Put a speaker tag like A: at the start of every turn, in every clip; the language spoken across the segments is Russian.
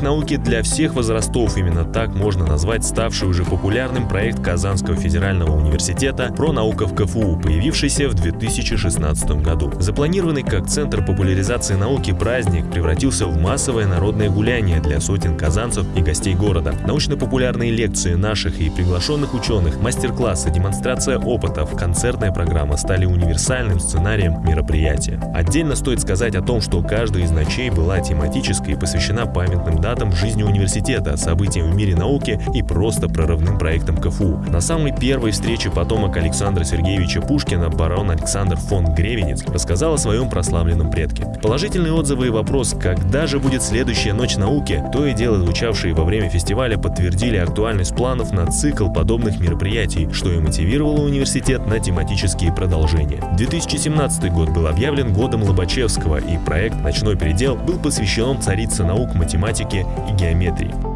A: Праздник науки для всех возрастов, именно так можно назвать ставший уже популярным проект Казанского федерального университета «Про наука в КФУ», появившийся в 2016 году. Запланированный как центр популяризации науки праздник превратился в массовое народное гуляние для сотен казанцев и гостей города. Научно-популярные лекции наших и приглашенных ученых, мастер-классы, демонстрация опытов, концертная программа стали универсальным сценарием мероприятия. Отдельно стоит сказать о том, что каждая из ночей была тематической и посвящена памятным датам в жизни университета, событиям в мире науки и просто прорывным проектам КФУ. На самой первой встрече потомок Александра Сергеевича Пушкина, барон Александр фон Гревенец, рассказал о своем прославленном предке. Положительные отзывы и вопрос, когда же будет следующая ночь науки, то и дело звучавшие во время фестиваля подтвердили актуальность планов на цикл подобных мероприятий, что и мотивировало университет на тематические продолжения. 2017 год был объявлен годом Лобачевского, и проект «Ночной передел» был посвящен царице наук математики и геометрии.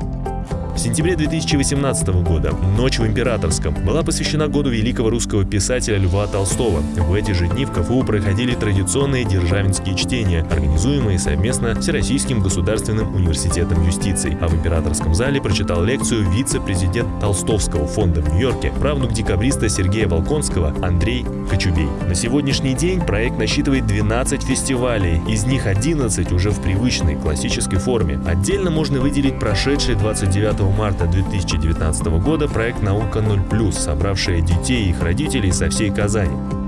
A: В сентябре 2018 года «Ночь в Императорском» была посвящена году великого русского писателя Льва Толстого. В эти же дни в КФУ проходили традиционные державинские чтения, организуемые совместно Всероссийским государственным университетом юстиции. А в Императорском зале прочитал лекцию вице-президент Толстовского фонда в Нью-Йорке, правнук декабриста Сергея Волконского Андрей Кочубей. На сегодняшний день проект насчитывает 12 фестивалей, из них 11 уже в привычной классической форме. Отдельно можно выделить прошедший 29 марта 2019 года проект «Наука 0+,» собравшая детей и их родителей со всей Казани.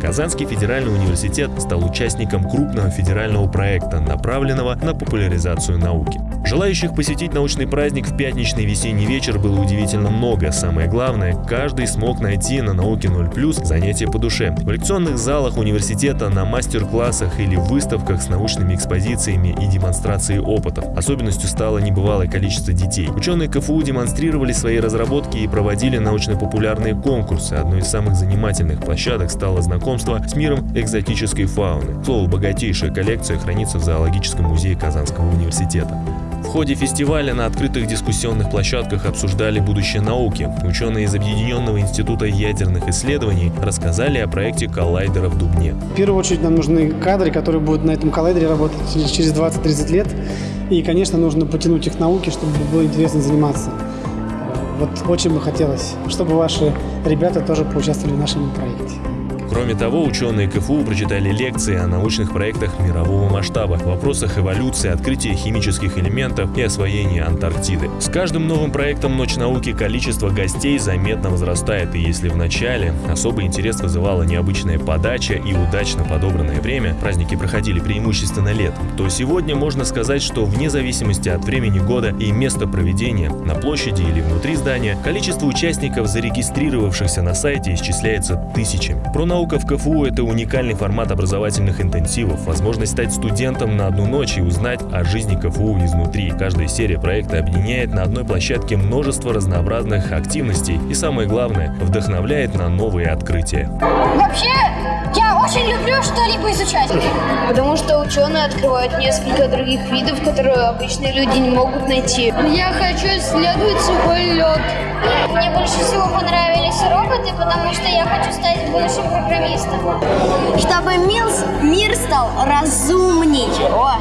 A: Казанский федеральный университет стал участником крупного федерального проекта, направленного на популяризацию науки. Желающих посетить научный праздник в пятничный весенний вечер было удивительно много. Самое главное, каждый смог найти на науке 0+, занятия по душе. В лекционных залах университета, на мастер-классах или выставках с научными экспозициями и демонстрацией опытов. Особенностью стало небывалое количество детей. Ученые КФУ демонстрировали свои разработки и проводили научно-популярные конкурсы. Одной из самых занимательных площадок стало знакомство с миром экзотической фауны. Слово «богатейшая коллекция» хранится в зоологическом музее Казанского университета. В ходе фестиваля на открытых дискуссионных площадках обсуждали будущее науки. Ученые из Объединенного института ядерных исследований рассказали о проекте коллайдера в Дубне.
B: В первую очередь нам нужны кадры, которые будут на этом коллайдере работать через 20-30 лет. И, конечно, нужно потянуть их к науке, чтобы было интересно заниматься. Вот очень бы хотелось, чтобы ваши ребята тоже поучаствовали в нашем проекте.
A: Кроме того, ученые КФУ прочитали лекции о научных проектах мирового масштаба, вопросах эволюции, открытия химических элементов и освоения Антарктиды. С каждым новым проектом «Ночь науки» количество гостей заметно возрастает, и если в начале особый интерес вызывала необычная подача и удачно подобранное время, праздники проходили преимущественно летом, то сегодня можно сказать, что вне зависимости от времени года и места проведения, на площади или внутри здания, количество участников, зарегистрировавшихся на сайте, исчисляется тысячами. Про науку Наука в КФУ – это уникальный формат образовательных интенсивов, возможность стать студентом на одну ночь и узнать о жизни КФУ изнутри. Каждая серия проекта объединяет на одной площадке множество разнообразных активностей и, самое главное, вдохновляет на новые открытия.
C: Вообще, я очень люблю что-либо изучать.
D: Потому что ученые открывают несколько других видов, которые обычные люди не могут найти.
E: Я хочу исследовать сухой лед.
C: Мне больше всего понравились роботы, потому что я хочу стать будущим программистом.
F: Чтобы мир стал разумней.
C: О,